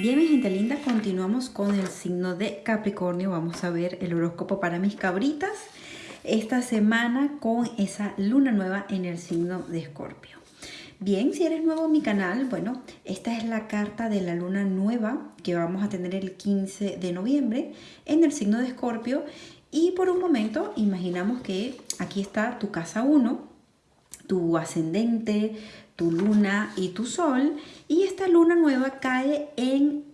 Bien, mi gente linda, continuamos con el signo de Capricornio. Vamos a ver el horóscopo para mis cabritas esta semana con esa luna nueva en el signo de Escorpio. Bien, si eres nuevo en mi canal, bueno, esta es la carta de la luna nueva que vamos a tener el 15 de noviembre en el signo de Escorpio. Y por un momento imaginamos que aquí está tu casa 1, tu ascendente, tu luna y tu sol y esta luna nueva cae en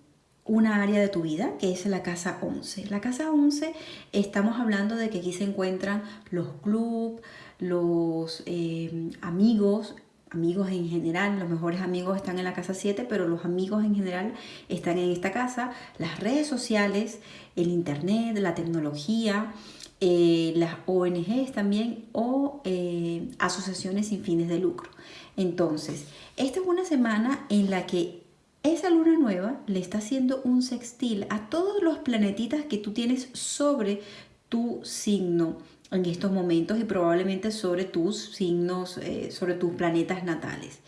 una área de tu vida que es la casa 11. La casa 11 estamos hablando de que aquí se encuentran los clubs, los eh, amigos, amigos en general, los mejores amigos están en la casa 7, pero los amigos en general están en esta casa, las redes sociales, el internet, la tecnología, eh, las ONGs también o eh, asociaciones sin fines de lucro. Entonces, esta es una semana en la que esa luna nueva le está haciendo un sextil a todos los planetitas que tú tienes sobre tu signo en estos momentos y probablemente sobre tus signos, eh, sobre tus planetas natales.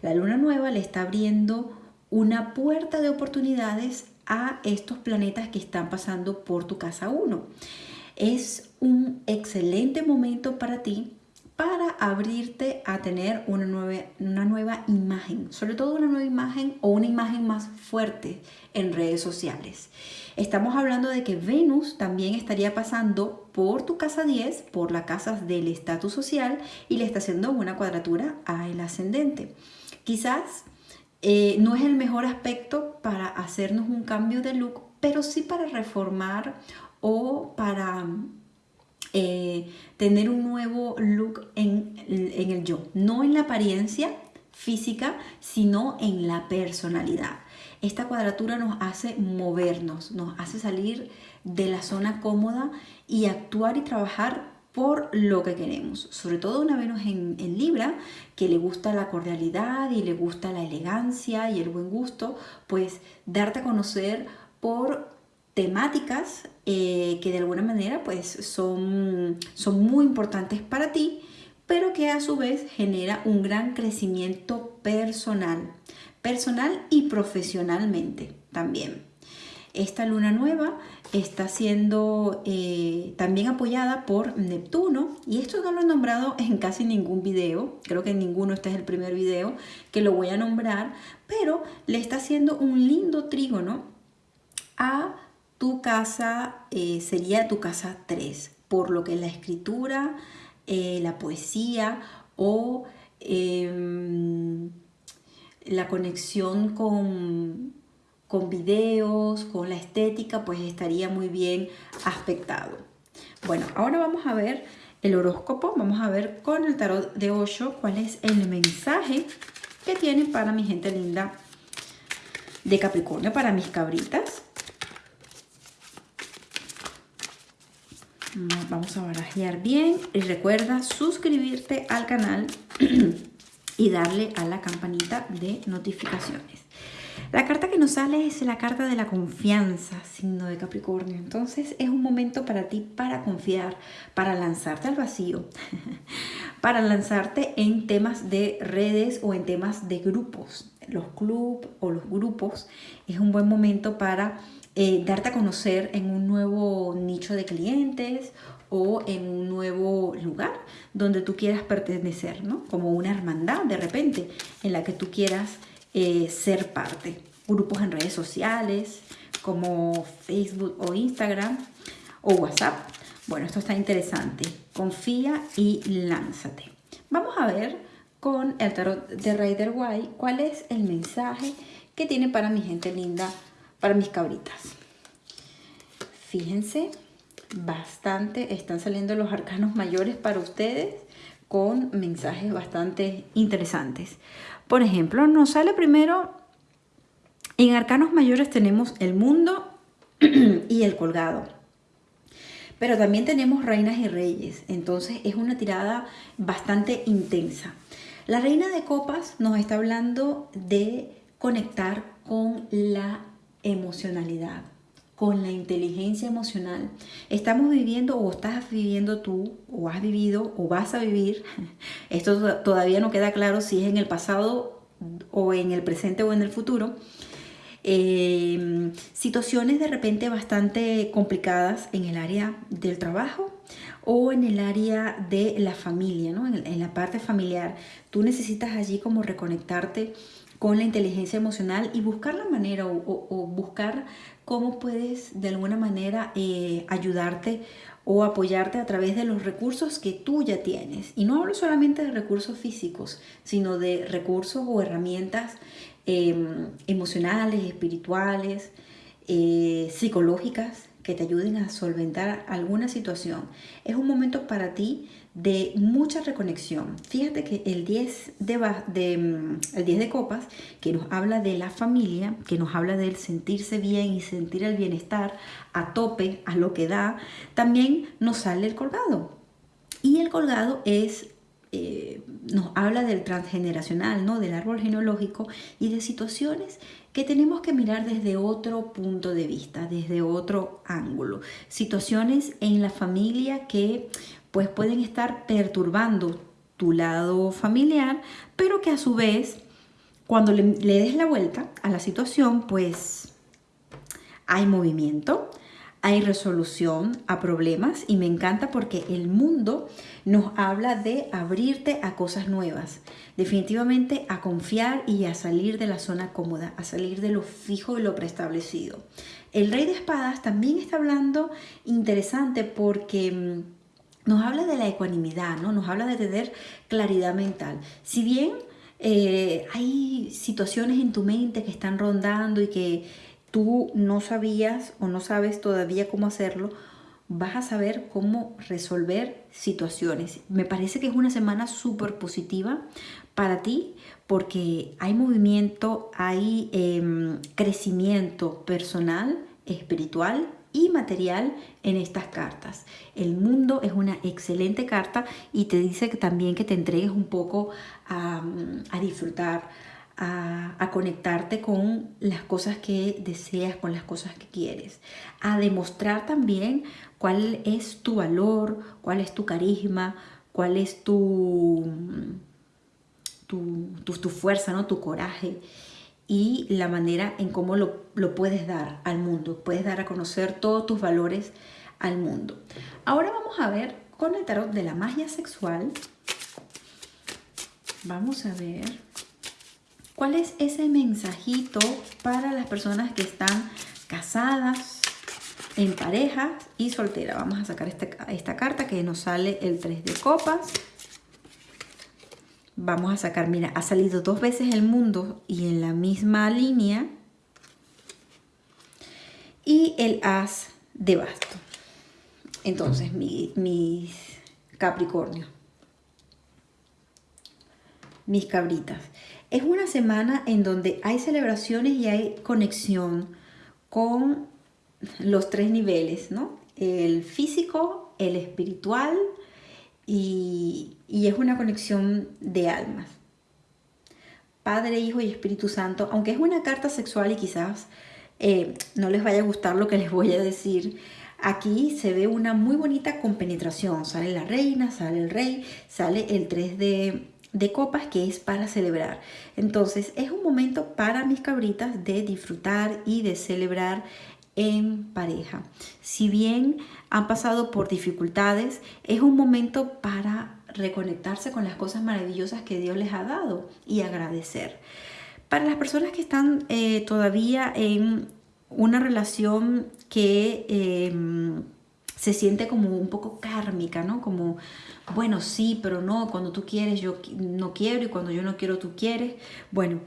La luna nueva le está abriendo una puerta de oportunidades a estos planetas que están pasando por tu casa 1 es un excelente momento para ti para abrirte a tener una nueva, una nueva imagen, sobre todo una nueva imagen o una imagen más fuerte en redes sociales. Estamos hablando de que Venus también estaría pasando por tu casa 10, por las casas del estatus social y le está haciendo una cuadratura al ascendente. Quizás eh, no es el mejor aspecto para hacernos un cambio de look, pero sí para reformar o para eh, tener un nuevo look en, en el yo, no en la apariencia física, sino en la personalidad. Esta cuadratura nos hace movernos, nos hace salir de la zona cómoda y actuar y trabajar por lo que queremos. Sobre todo una Venus en, en, Libra, que le gusta la cordialidad y le gusta la elegancia y el buen gusto, pues darte a conocer por temáticas eh, que de alguna manera pues son, son muy importantes para ti, pero que a su vez genera un gran crecimiento personal, personal y profesionalmente también. Esta luna nueva está siendo eh, también apoyada por Neptuno y esto no lo he nombrado en casi ningún video, creo que en ninguno, este es el primer video que lo voy a nombrar, pero le está haciendo un lindo trígono a tu casa eh, sería tu casa 3, por lo que la escritura, eh, la poesía o em, la conexión con, con videos, con la estética, pues estaría muy bien aspectado. Bueno, ahora vamos a ver el horóscopo, vamos a ver con el tarot de 8 cuál es el mensaje que tiene para mi gente linda de Capricornio, para mis cabritas. Vamos a barajear bien y recuerda suscribirte al canal y darle a la campanita de notificaciones. La carta que nos sale es la carta de la confianza, signo de Capricornio. Entonces es un momento para ti para confiar, para lanzarte al vacío, para lanzarte en temas de redes o en temas de grupos. Los clubes o los grupos es un buen momento para eh, darte a conocer en un nuevo nicho de clientes o en un nuevo lugar donde tú quieras pertenecer, ¿no? Como una hermandad de repente en la que tú quieras eh, ser parte. Grupos en redes sociales como Facebook o Instagram o WhatsApp. Bueno, esto está interesante. Confía y lánzate. Vamos a ver con el tarot de Rider White cuál es el mensaje que tiene para mi gente linda para mis cabritas. Fíjense, bastante están saliendo los arcanos mayores para ustedes con mensajes bastante interesantes. Por ejemplo, nos sale primero, en arcanos mayores tenemos el mundo y el colgado. Pero también tenemos reinas y reyes, entonces es una tirada bastante intensa. La reina de copas nos está hablando de conectar con la emocionalidad, con la inteligencia emocional. Estamos viviendo o estás viviendo tú o has vivido o vas a vivir. Esto todavía no queda claro si es en el pasado o en el presente o en el futuro. eh, situaciones de repente bastante complicadas en el área del trabajo o en el área de la familia, ¿no? en, la parte familiar. Tú necesitas allí como reconectarte con la inteligencia emocional y buscar la manera o, buscar cómo puedes de alguna manera eh, ayudarte o apoyarte a través de los recursos que tú ya tienes. Y no hablo solamente de recursos físicos, sino de recursos o herramientas em, emocionales, espirituales, eh, psicológicas que te ayuden a solventar alguna situación. Es un momento para ti de mucha reconexión. Fíjate que el 10 de, de, mm, el 10 de copas, que nos habla de la familia, que nos habla del sentirse bien y sentir el bienestar a tope, a lo que da, también nos sale el colgado. Y el colgado es eh, nos habla del transgeneracional, ¿no? del árbol genealógico y de situaciones que tenemos que mirar desde otro punto de vista, desde otro ángulo. Situaciones en la familia que pues pueden estar perturbando tu lado familiar, pero que a su vez, cuando le, des la vuelta a la situación, pues hay movimiento, hay resolución a problemas y me encanta porque el mundo nos habla de abrirte a cosas nuevas, definitivamente a confiar y a salir de la zona cómoda, a salir de lo fijo y lo preestablecido. El rey de espadas también está hablando interesante porque mm, nos habla de la ecuanimidad, ¿no? nos habla de tener claridad mental. Si bien eh, hay situaciones en tu mente que están rondando y que tú no sabías o no sabes todavía cómo hacerlo, vas a saber cómo resolver situaciones. Me parece que es una semana súper positiva para ti porque hay movimiento, hay em, crecimiento personal, espiritual y material en estas cartas. El mundo es una excelente carta y te dice que también que te entregues un poco a, disfrutar, a, conectarte con las cosas que deseas, con las cosas que quieres, a demostrar también cuál es tu valor, cuál es tu carisma, cuál es tu, tu, tu, fuerza, ¿no? tu coraje y la manera en cómo lo, puedes dar al mundo. Puedes dar a conocer todos tus valores al mundo. Ahora vamos a ver con el tarot de la magia sexual. Vamos a ver cuál es ese mensajito para las personas que están casadas, en pareja y soltera. Vamos a sacar esta, esta carta que nos sale el 3 de copas vamos a sacar, mira, ha salido dos veces el mundo y en la misma línea. Y el as de basto. Entonces, mis Capricornio. Mis cabritas. Es una semana en donde hay celebraciones y hay conexión con los tres niveles, ¿no? El físico, el espiritual y, es una conexión de almas. Padre, Hijo y Espíritu Santo, aunque es una carta sexual y quizás eh, no les vaya a gustar lo que les voy a decir, aquí se ve una muy bonita compenetración. Sale la reina, sale el rey, sale el 3 de, de copas que es para celebrar. Entonces es un momento para mis cabritas de disfrutar y de celebrar en pareja. Si bien han pasado por dificultades, es un momento para reconectarse con las cosas maravillosas que Dios les ha dado y agradecer. Para las personas que están eh, todavía en una relación que em, se siente como un poco kármica, ¿no? Como, bueno, sí, pero no, cuando tú quieres yo no quiero y cuando yo no quiero tú quieres. Bueno,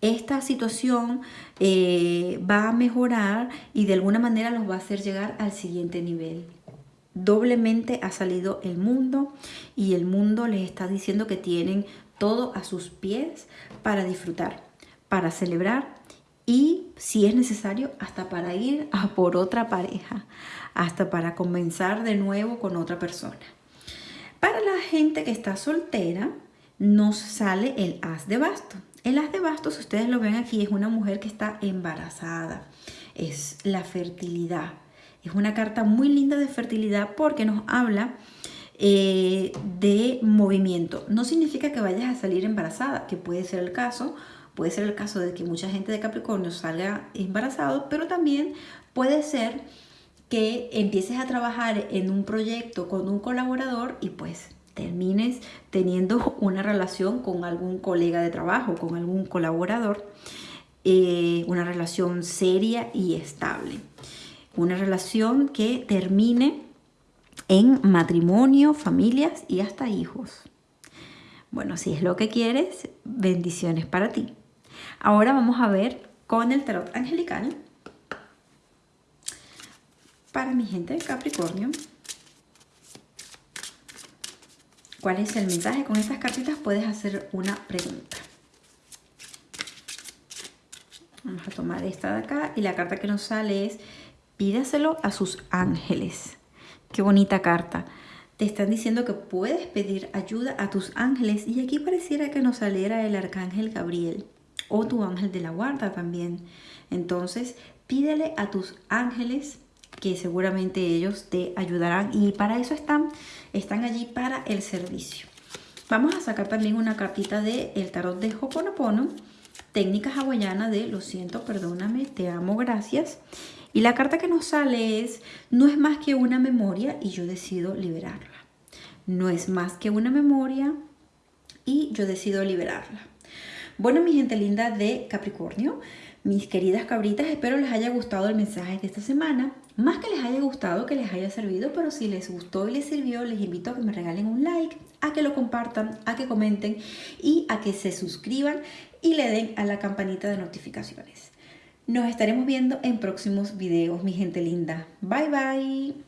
esta situación eh, va a mejorar y de alguna manera los va a hacer llegar al siguiente nivel. Doblemente ha salido el mundo y el mundo les está diciendo que tienen todo a sus pies para disfrutar, para celebrar y si es necesario hasta para ir a por otra pareja, hasta para comenzar de nuevo con otra persona. Para la gente que está soltera, nos sale el as de basto. El as de bastos, ustedes lo ven aquí, es una mujer que está embarazada. Es la fertilidad. Es una carta muy linda de fertilidad porque nos habla eh, de movimiento. No significa que vayas a salir embarazada, que puede ser el caso, Puede ser el caso de que mucha gente de Capricornio salga embarazado, pero también puede ser que empieces a trabajar en un proyecto con un colaborador y pues termines teniendo una relación con algún colega de trabajo, con algún colaborador, eh, una relación seria y estable. Una relación que termine en matrimonio, familias y hasta hijos. Bueno, si es lo que quieres, bendiciones para ti. Ahora vamos a ver con el tarot angelical para mi gente de Capricornio. ¿Cuál es el mensaje? Con estas cartitas puedes hacer una pregunta. Vamos a tomar esta de acá y la carta que nos sale es pídaselo a sus ángeles. Qué bonita carta. Te están diciendo que puedes pedir ayuda a tus ángeles y aquí pareciera que nos saliera el arcángel Gabriel o tu ángel de la guarda también. Entonces, pídele a tus ángeles que seguramente ellos te ayudarán y para eso están, están allí para el servicio. Vamos a sacar también una cartita de el tarot de Hoponopono, técnica hawaiana de lo siento, perdóname, te amo, gracias. Y la carta que nos sale es, no es más que una memoria y yo decido liberarla. No es más que una memoria y yo decido liberarla. Bueno, mi gente linda de Capricornio, mis queridas cabritas, espero les haya gustado el mensaje de esta semana. Más que les haya gustado, que les haya servido, pero si les gustó y les sirvió, les invito a que me regalen un like, a que lo compartan, a que comenten y a que se suscriban y le den a la campanita de notificaciones. Nos estaremos viendo en próximos videos, mi gente linda. Bye bye.